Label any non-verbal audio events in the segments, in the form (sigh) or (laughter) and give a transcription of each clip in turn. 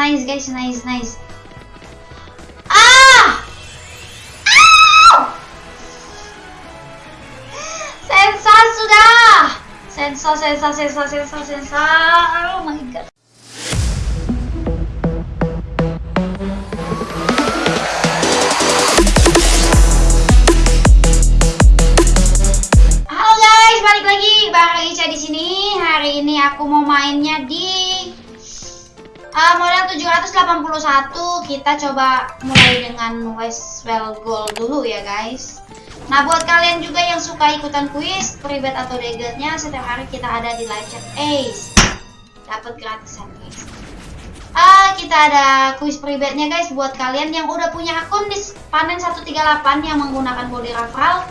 nice guys, nice, nice. Ah! Ah! Sensa sudah. Sensa, sensa, sensa, sensa, sensa. Oh my god. Uh, modal 781. Kita coba mulai dengan Westwell Gold dulu ya guys. Nah buat kalian juga yang suka ikutan kuis, private atau dagetnya, setiap hari kita ada di live chat Ace. Dapat gratisan guys. Ah, kita ada kuis pribadinya guys buat kalian yang udah punya akun di panen 138 yang menggunakan body referral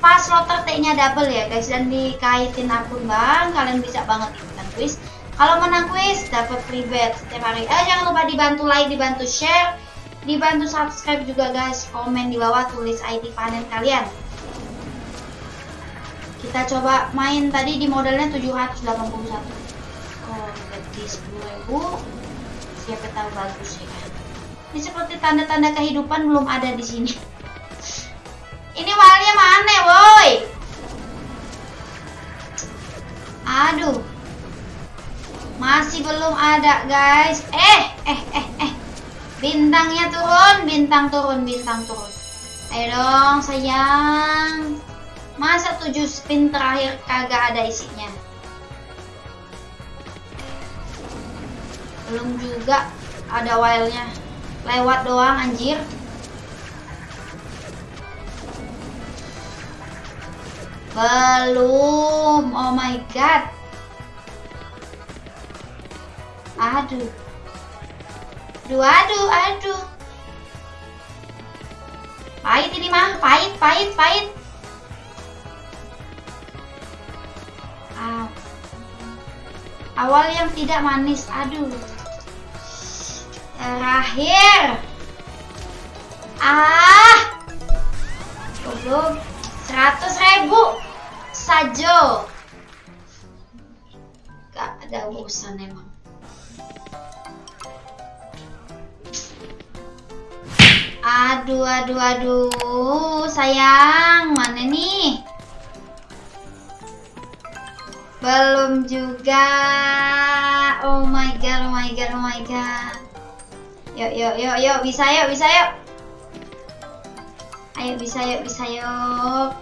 pas slotter T-nya double ya guys dan dikaitin akun bang kalian bisa banget ikutan kuis kalau menang kuis dapat free bet setiap hari. Eh jangan lupa dibantu like dibantu share dibantu subscribe juga guys. Komen di bawah tulis ID panen kalian. Kita coba main tadi di modalnya 781 oh berarti 10.000 siapa tahu bagus ya kan? Ini seperti tanda-tanda kehidupan belum ada di sini. (laughs) Ini walnya mana, woi? Ada, guys. Eh, eh, eh, eh. Bintangnya turun, bintang turun, bintang turun. Ayo dong, sayang. Masa tujuh spin terakhir kagak ada isinya? Belum juga ada wildnya. Lewat doang, anjir. Belum. Oh my god. Aduh. Aduh, aduh, aduh. Pahit ini mah, pahit, pahit, pahit. Aw. Awal yang tidak manis, aduh. Terakhir. Ah. Goblok. Seratus ribu saja. Gak ada urusan emang. Aduh, aduh, aduh, sayang, mana nih? Belum juga. Oh my god, oh my god, oh my god. Yuk, yuk, yuk, yuk, bisa yuk, bisa yuk. Ayo bisa yuk, bisa yuk.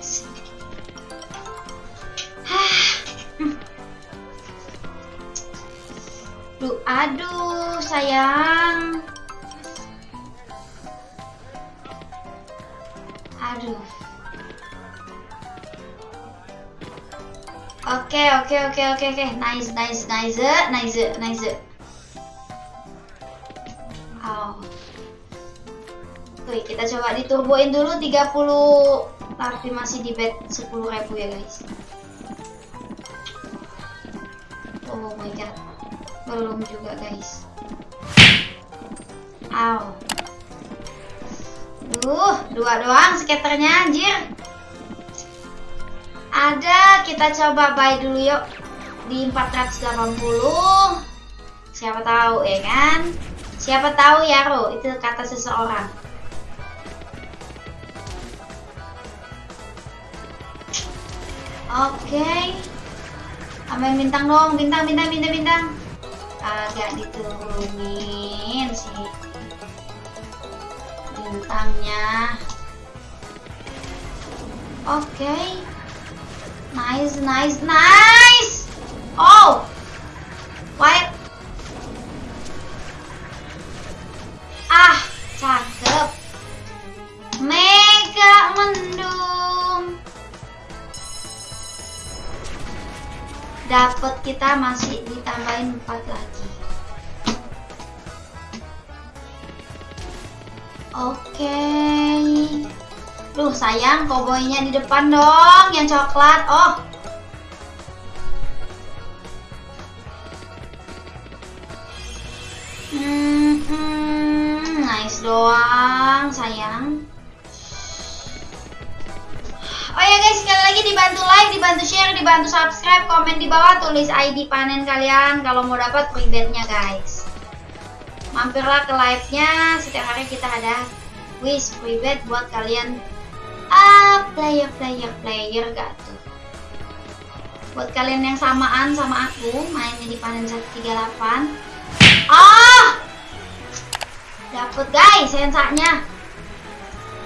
Duh, aduh, sayang. Aduh. Oke, oke, oke, oke, oke. Nice, nice, nice, nice, nice. Oh. Oke, kita coba diturboin dulu 30 tapi masih di bet 10.000 ya, guys. Oh my god. Belum juga, guys. Aw. Duh, dua doang skaternya anjir. Ada, kita coba buy dulu yuk di 480. Siapa tahu ya kan? Siapa tahu ya, Ro, itu kata seseorang. Oke. Okay. Amin bintang dong, bintang, bintang, bintang, bintang. Agak diturunin sih bintangnya. Oke. Okay. Nice, nice, nice. Oh. Wait. Ah, cakep. Mega mendung. Dapat kita masih ditambahin 4 lagi. Oke. Duh, sayang koboynya di depan dong, yang coklat. Oh. Hmm, nice doang, sayang. Oh ya guys, sekali lagi dibantu like, dibantu share, dibantu subscribe, komen di bawah, tulis ID panen kalian kalau mau dapat free bet-nya guys. Mampirlah ke live-nya. Setiap hari kita ada quiz private buat kalian. Ah player player player gak tuh. Buat kalian yang samaan sama aku mainnya di panen 138 ah! Dapet guys sensanya.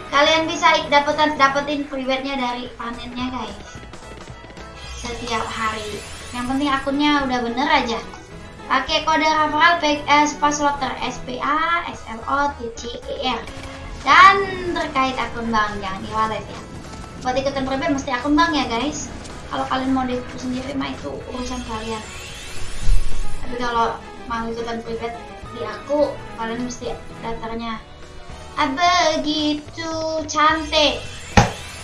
Kalian bisa dapetin dapetin private-nya dari panennya guys. Setiap hari. Yang penting akunnya udah bener aja pakai kode referral eh, password SPA SLO TCER dan terkait akun bank jangan di wallet ya. Buat ikutan private mesti akun bank ya guys. Kalau kalian mau depo sendiri mah itu urusan kalian. Tapi kalau mau ikutan private di aku kalian mesti daftarnya. Ah, begitu cantik.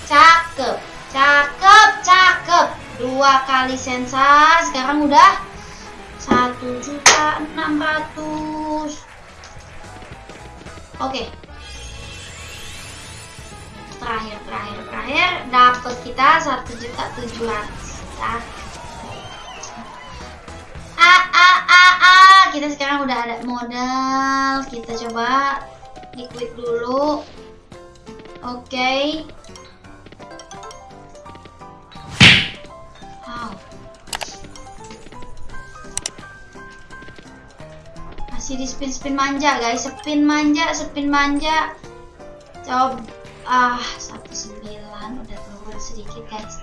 Cakep cakep cakep. Dua kali sensa sekarang udah satu juta enam ratus. Oke. Terakhir terakhir terakhir. Dapat kita satu juta tujuh ratus. Ya a a a a kita sekarang udah ada modal. Kita coba liquid dulu. Oke. okay. Masih di spin spin manja guys. Spin manja spin manja. Coba ah satu sembilan. Udah turun sedikit guys.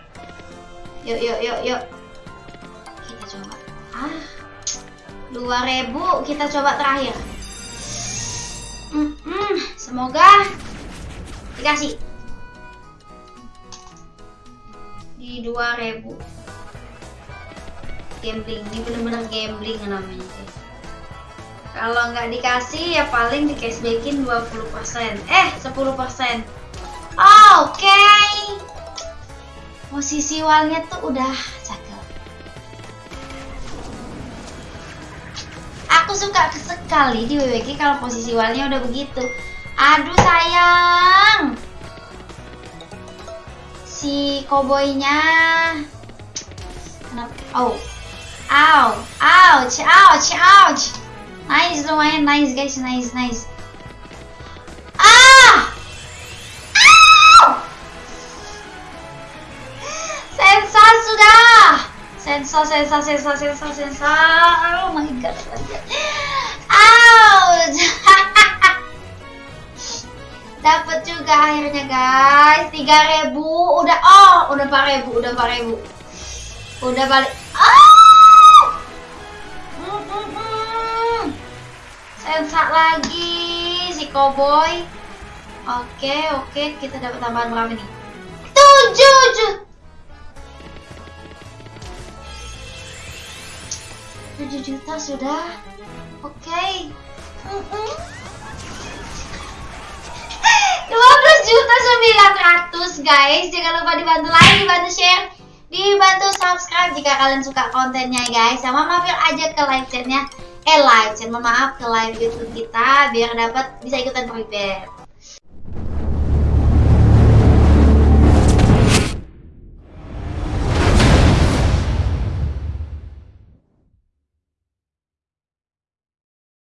Yuk yuk yuk yuk. Kita coba. Ah dua ribu. Kita coba terakhir. Hmm, hmm, semoga dikasih. Di dua ribu. Gambling. Ini bener-bener gambling namanya guys kalau nggak dikasih ya paling di cashbackin 20% eh 10% Oke. Okay. Posisi walnya tuh udah cakep. Aku suka sekali di WWG kalau posisi walnya udah begitu. Aduh sayang. Si koboynya Kenapa? Oh. Ow. Ouch. Ouch. Ouch. Nice lumayan nice guys. Nice nice. sensa sensa sensa sensa sensa oh my god ouch! (laughs) Dapat juga akhirnya guys. 3000 udah oh udah 4000 udah 4000 udah balik sensa lagi si cowboy. Oke oke kita dapat tambahan berapa nih? 7 7 juta sudah. Oke. Okay. mm -mm. 12 juta 900 guys. Jangan lupa dibantu like dibantu share dibantu subscribe jika kalian suka kontennya guys. Sama mampir aja ke live chatnya eh live chat maaf ke live youtube kita biar dapat bisa ikutan private